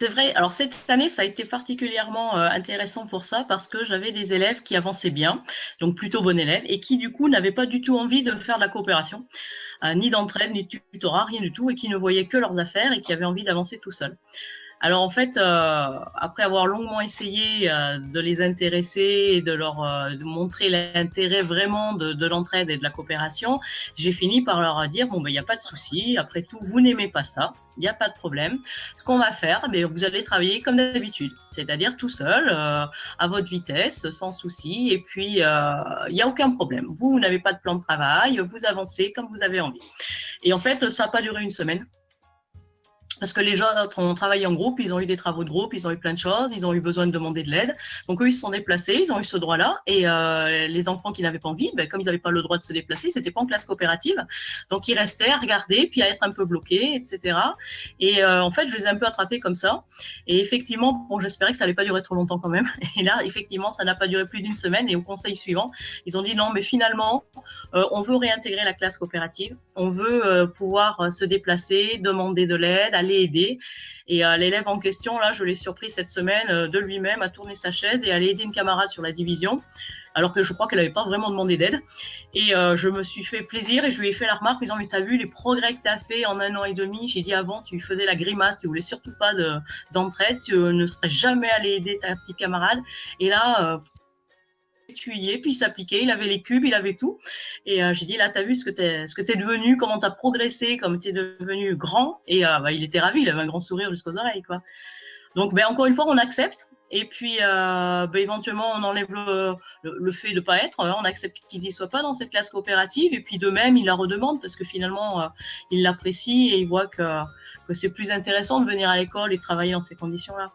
c'est vrai. Alors cette année, ça a été particulièrement euh, intéressant pour ça parce que j'avais des élèves qui avançaient bien, donc plutôt bons élèves, et qui du coup n'avaient pas du tout envie de faire de la coopération, euh, ni d'entraide, ni de tutorat, rien du tout, et qui ne voyaient que leurs affaires et qui avaient envie d'avancer tout seuls. Alors en fait, euh, après avoir longuement essayé euh, de les intéresser et de leur euh, montrer l'intérêt vraiment de, l'entraide et de la coopération, j'ai fini par leur dire bon ben il n'y a pas de souci. Après tout, vous n'aimez pas ça, il n'y a pas de problème. Ce qu'on va faire, ben, vous allez travailler comme d'habitude, c'est-à-dire tout seul, à votre vitesse, sans souci. Et puis il n'y a aucun problème. Vous, n'avez pas de plan de travail, vous avancez comme vous avez envie. Et en fait, ça n'a pas duré une semaine parce que les autres ont travaillé en groupe, ils ont eu des travaux de groupe, ils ont eu plein de choses, ils ont eu besoin de demander de l'aide. Donc eux, ils se sont déplacés, ils ont eu ce droit-là. Et euh, les enfants qui n'avaient pas envie, ben, comme ils n'avaient pas le droit de se déplacer, c'était pas en classe coopérative. Donc ils restaient à regarder, puis à être un peu bloqués, etc. Et euh, en fait, je les ai un peu attrapés comme ça. Et effectivement, bon, j'espérais que ça allait pas durer trop longtemps quand même. Et là, effectivement, ça n'a pas duré plus d'une semaine. Et au conseil suivant, ils ont dit non, mais finalement, euh, on veut réintégrer la classe coopérative, on veut pouvoir se déplacer, demander de l'aide, aller aider. Et euh, l'élève en question, là, je l'ai surpris cette semaine euh, de lui-même à tourner sa chaise et à aller aider une camarade sur la division, alors que je crois qu'elle n'avait pas vraiment demandé d'aide. Et euh, je me suis fait plaisir et je lui ai fait la remarque en disant, mais t'as vu les progrès que tu as fait en un an et demi? J'ai dit avant, tu faisais la grimace, tu voulais surtout pas d'entraide, tu ne serais jamais allé aider ta petite camarade. Et là, y puis il s'appliquait, il avait les cubes, il avait tout. Et euh, j'ai dit, là, tu as vu ce que tu es, ce devenu, comment tu as progressé, comment tu es devenu grand. Et euh, bah, il était ravi, il avait un grand sourire jusqu'aux oreilles. Quoi. Donc, ben, encore une fois, on accepte. Et puis, euh, ben, éventuellement, on enlève le, fait de ne pas être. On accepte qu'ils n'y soient pas dans cette classe coopérative. Et puis, de même, il la redemande parce que finalement, il l'apprécie et il voit que, c'est plus intéressant de venir à l'école et travailler dans ces conditions-là.